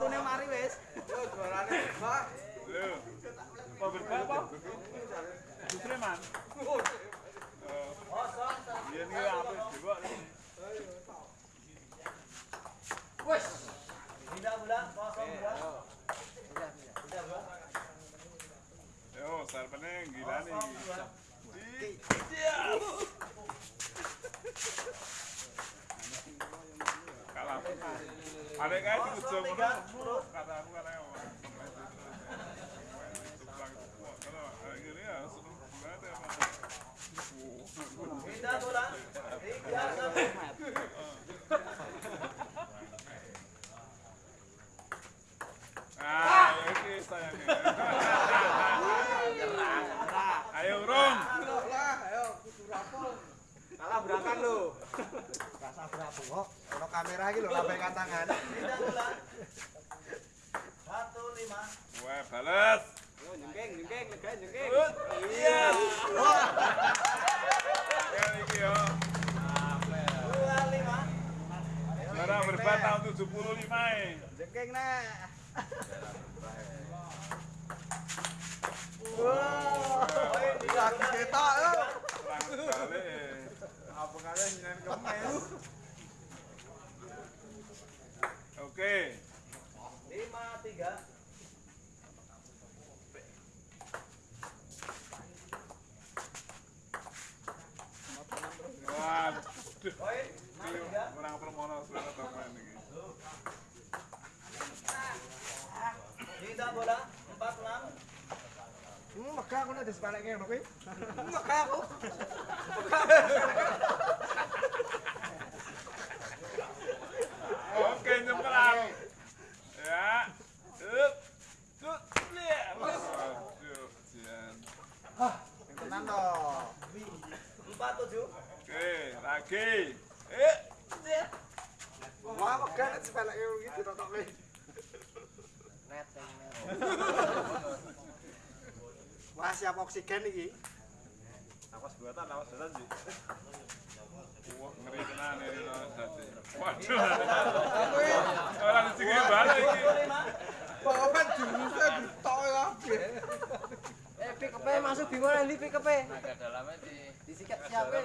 untune mari wis. Yo juarane Mbak. Lho. Mau berapa apa? Justru man. Iya nih apa coba. Wis. Tidak bulan, kosong bulan. Yo, sarpene gila nih. Kalah. Ada kayak di ujung Tiga, mana? sepuluh. Kata aku kata apa? Kalau gini ya, seneng banget ya. Tidak bulan. Tiga, satu. Ah, oke sayangnya. Ayo, Rom. Ayo kudu rapol. Kalah berangkat lho. Kok? Ono kamera iki lho lambaikan tangan. Tidak bulan. Satu lima. Wah, balas. Yo nyengking, nyengking, lega nyengking. Iya. Kayak iki yo. Dua lima. Barang berbat tahun 75 e. Nyengking nek. Poin tiga Lagi ketok. Apa kalian nyen kemes? Oke. Lima tiga. Permono sebenarnya teman bola. Empat enam. Hmm, aku ngono kuwi. Megah aku. Oke, nyemprang. Ya. Up. Tut. Lihat. Waduh, jian. Sing tenan to. Empat tujuh. Oke, lagi. Eh. Wah, megah nek disepeleke ngono iki ditotokke. Wah, siap oksigen iki. Awas buatan, awas buatan sih. Wah, ngeri tenan no, dadi. Waduh. Orang sing balik iki. Pokoknya jurusnya ditokke kabeh. Eh pick up masuk bingung nanti pick up. Naga dalamnya di Des écartiers après.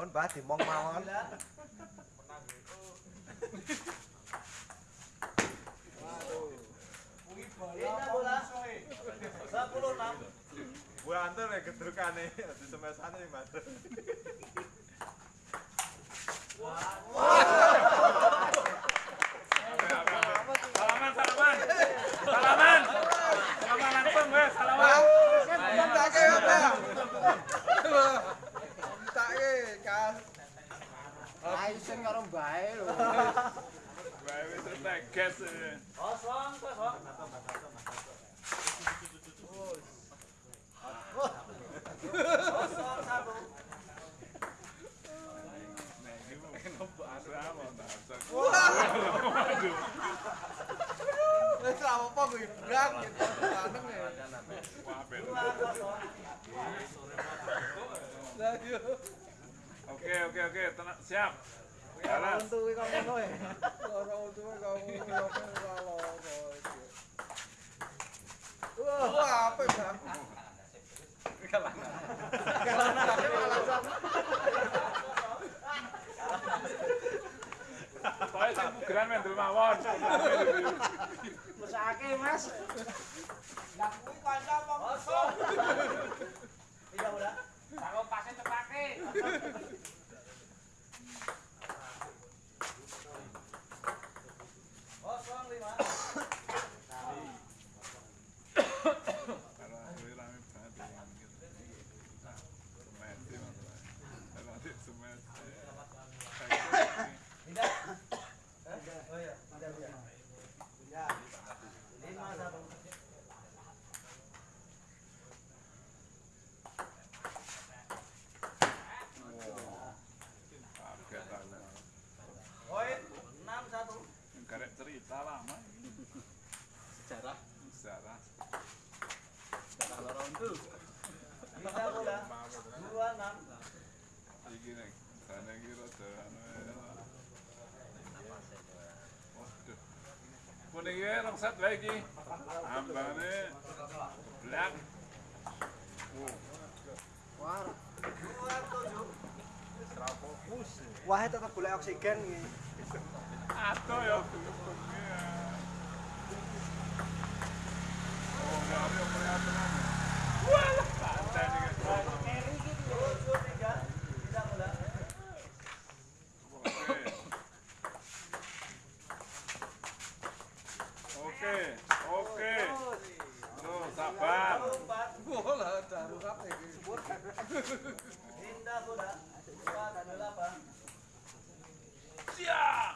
Pon bah dimong mawon. Bu antar nek gedrukane di semesane Mas. Salaman, salaman. Salaman. Salaman langsung salaman. Ya, kan. Aisen karo bae lho. Bae wis satu. Waduh. Wes ra apa kuwi brang gitu. Laneng ya. Wah, ben. Dua kosong. Lah yo. Oke oke oke, tenang siap. Orang tuwi kok ngono ya. Orang tuwi kok ngono kok ngono. Wah, apa ya? Kalana. Kalana tapi malah sama. Soalnya sing bugeran mendel mawon. Mesake, Mas. Lah kuwi kanca apa musuh? Iya ora? Karo pase tepake. Dua enam. Iki nek sana iki rada anu. Waduh. Kuning iki rong set wae iki. Ambane blak. Wah, wah tetep golek oksigen iki. ato ya. Oh. Wah, santai nih. Tujuh tiga. Pindah bola. Oke. Oke, oke. Terus sabar. Sepuluh empat. Bola darurat iki. Pindah bola. Empat delapan. Siap.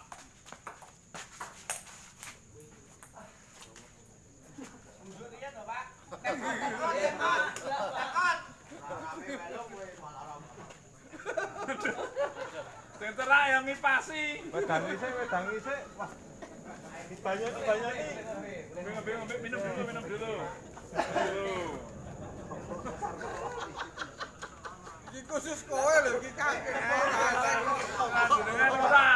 Sing ngipasi. Wedang isik, wedang isik. Wah. Banyak banyak nih. Bingung, bingung, minum dulu, minum dulu. Iki khusus kowe lho iki kakek. Jenengan ora.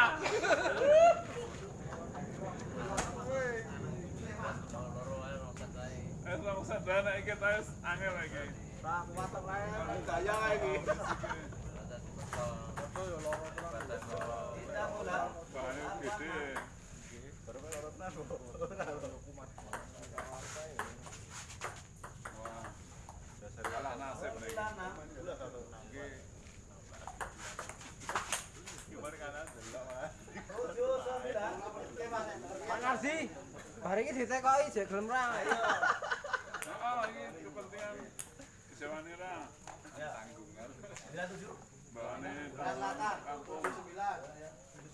Eh, rong sadana iki ta angel iki. Pak Narsi, hari ini ditekoi jek gelem ra. Heeh, iki kepentingan disewane ra. Tanggungan. 97.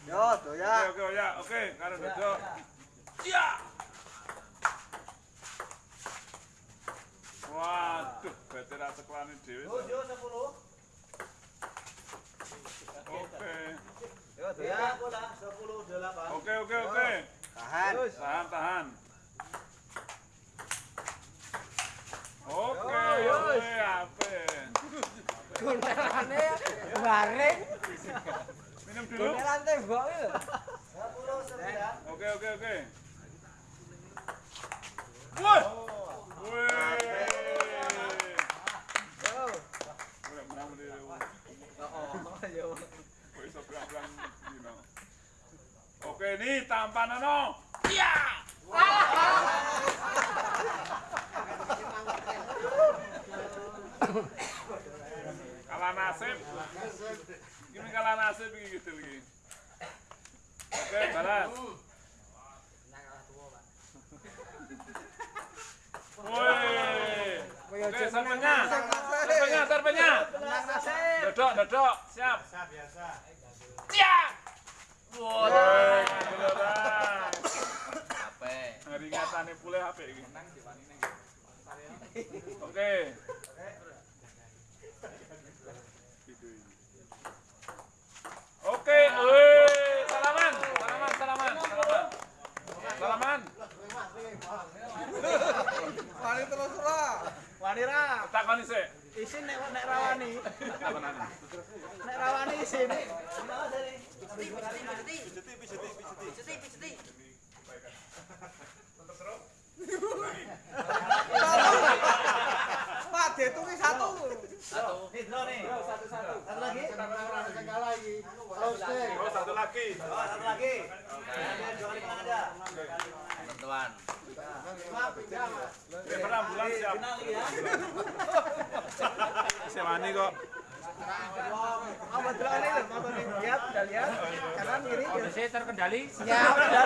Yo. Oke, oke. Oke. Ya. Iya. Waduh, Oke. Ya. 10 8. Oke, oke, oke. Tahan. Tahan, tahan. Oke, oke, ape. Gunelane bareng. Minum dulu. Gunelan tembok iki lho. Sepuluh sembilan. Oke, oke, oke. Woi. Woi. Oke, ini tampanono. Iya. Kalah nasib. Ini kalah nasib gitu iki. Oke, balas. Woi. Oke, serpenya. Menang nasib. Dodok, dodok. Siap. Biasa. Siap. Woi, beneran. Hari ngatane pulih HP iki. Oke, woi, salaman, salaman, salaman, salaman. Salaman. Wani terus ora. Wanira, Takoni sik. isin nek nek rawani. Nek rawani isin. Pindah dari. Pak, dihitungi satu. Nih, draw nih. Satu lagi. Oh, satu lagi. Oh, satu lagi. Ada dua kali menang ada. Driver ambulans siap. Final lagi ya. Sewani kok. Lho, nih? Lihat, lihat. Kanan kiri. Kondisi terkendali. Ya, udah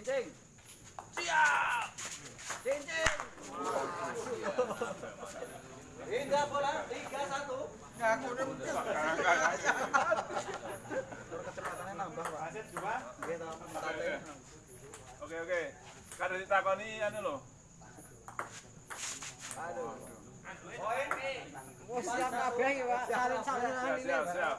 Cincin. Siap. Cincin. Tiga bola, tiga satu. Nggak, Kecepatannya nambah, Pak. Aset. Oke, oke. Kada ditakoni anu lho. Aduh. Poin nih. Siap kabeh ya, Pak. Salin-salinan ini. Siap, siap.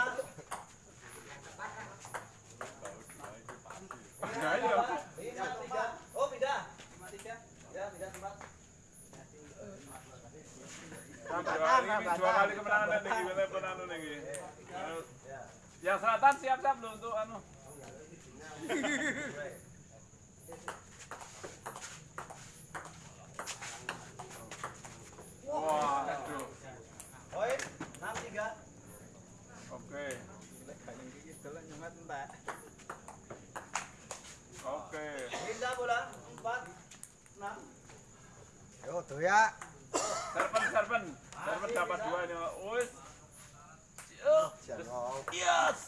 ya. Serpen, serpen. Serpen dapat dua ini. Wis. Yes.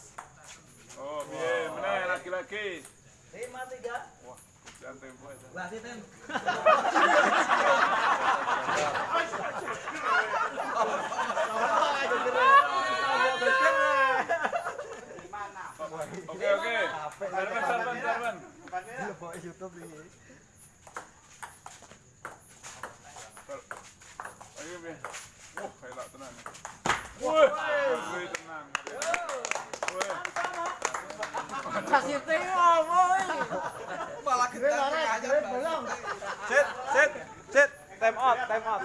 Oh, iya Meneh lagi-lagi. Lima tiga. Wah, jangan tempo aja. Lah,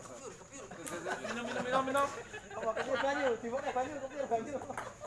Kepiur, kepiur. Minum, minum, minum, minum. Banjir, banjir, banjir.